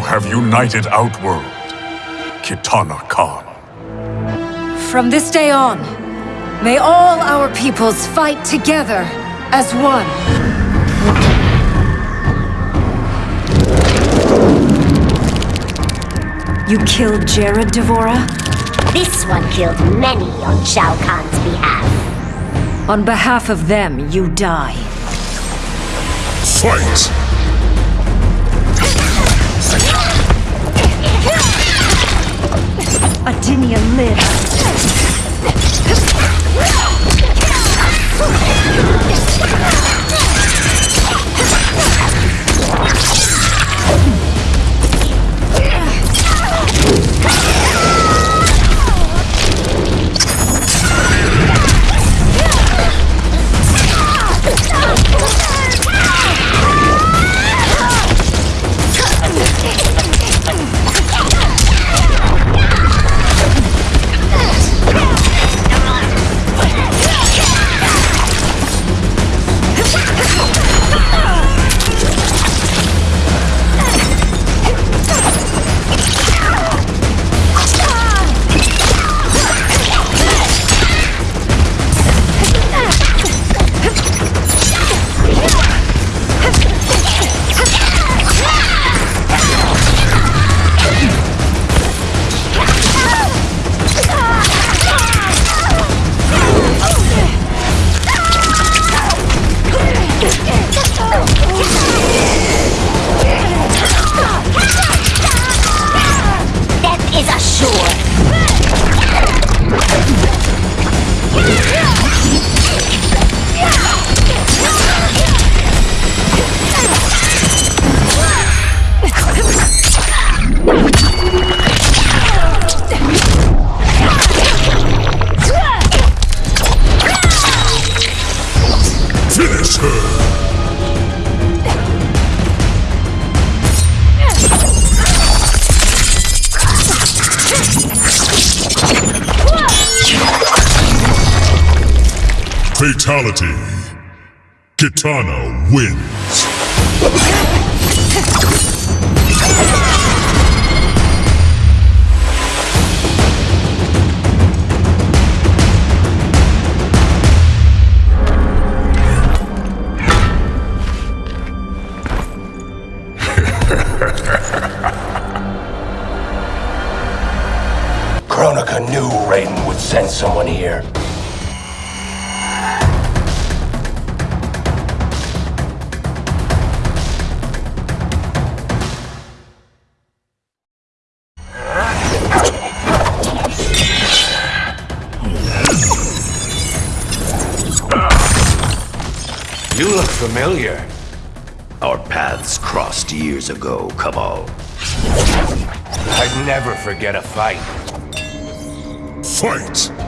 have united Outworld, Kitana Kahn. From this day on, may all our peoples fight together as one. You killed Jared, D'Vorah? This one killed many on Shao Kahn's behalf. On behalf of them, you die. Fight! Finish her! Fatality. Kitana wins. Kronika knew Raiden would send someone here. You look familiar. Our paths crossed years ago, Kabal. I'd never forget a fight. Fight!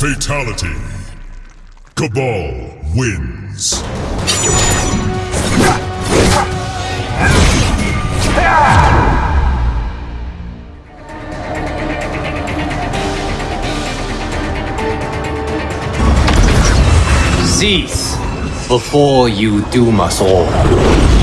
Fatality. Kabal wins. Cease before you doom us all.